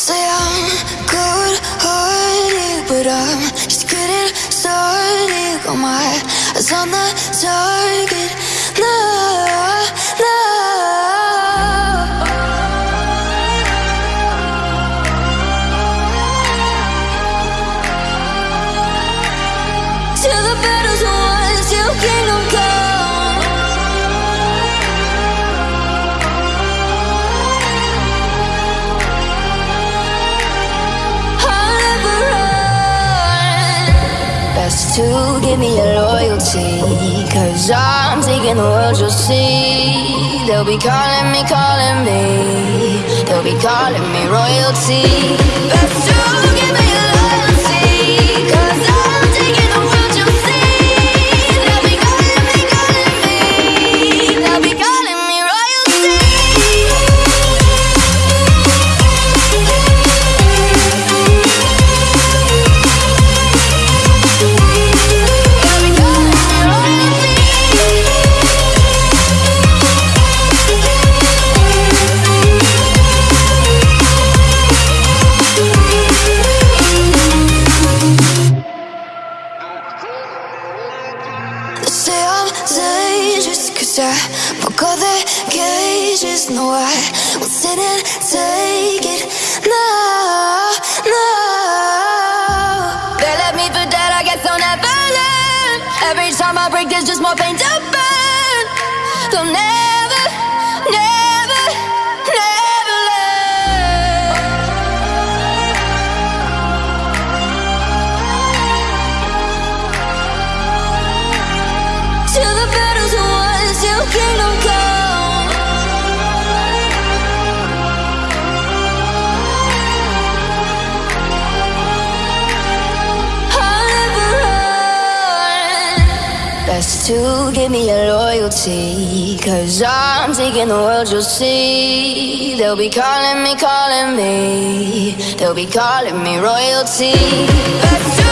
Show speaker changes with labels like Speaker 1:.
Speaker 1: Say I'm cold hearted, but I'm just getting started. Got my eyes on the target now. To give me your loyalty. Cause I'm taking the world, you'll see. They'll be calling me, calling me. They'll be calling me royalty. Best to I'm cause I broke all the cages No, I will sit and take it. No, no. They left me for dead, I guess I'll never learn. Every time I break, there's just more pain to burn. They'll never, Best to give me your loyalty. Cause I'm taking the world, you'll see. They'll be calling me, calling me. They'll be calling me royalty.